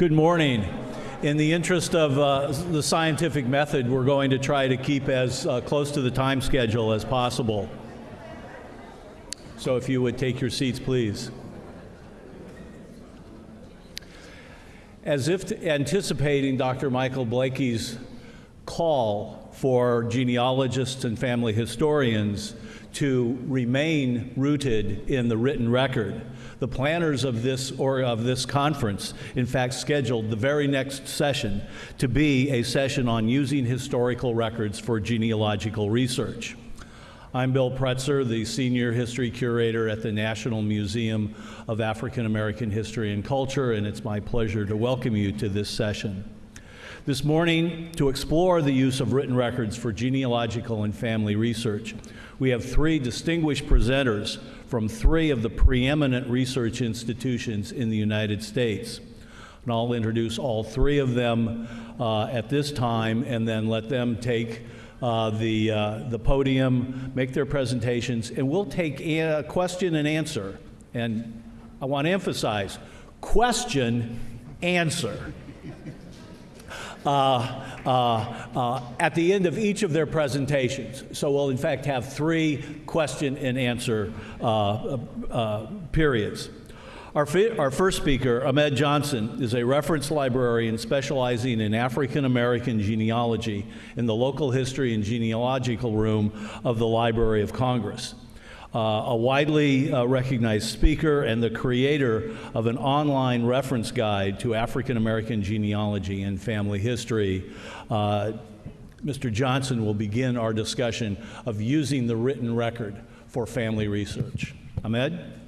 Good morning. In the interest of uh, the scientific method, we're going to try to keep as uh, close to the time schedule as possible. So if you would take your seats, please. As if anticipating Dr. Michael Blakey's call for genealogists and family historians to remain rooted in the written record. The planners of this or of this conference, in fact, scheduled the very next session to be a session on using historical records for genealogical research. I'm Bill Pretzer, the Senior History Curator at the National Museum of African American History and Culture, and it's my pleasure to welcome you to this session. This morning, to explore the use of written records for genealogical and family research, we have three distinguished presenters from three of the preeminent research institutions in the United States. And I'll introduce all three of them uh, at this time and then let them take uh, the, uh, the podium, make their presentations, and we'll take a question and answer. And I want to emphasize question, answer. Uh, uh, uh, at the end of each of their presentations. So we'll in fact have three question and answer periods. Our, our, first speaker, Ahmed Johnson, is a reference librarian specializing in African American genealogy in the local history and genealogical room of the Library of Congress. Uh, a widely uh, recognized speaker and the creator of an online reference guide to African American genealogy and family history. Uh, Mr. Johnson will begin our discussion of using the written record for family research. Ahmed?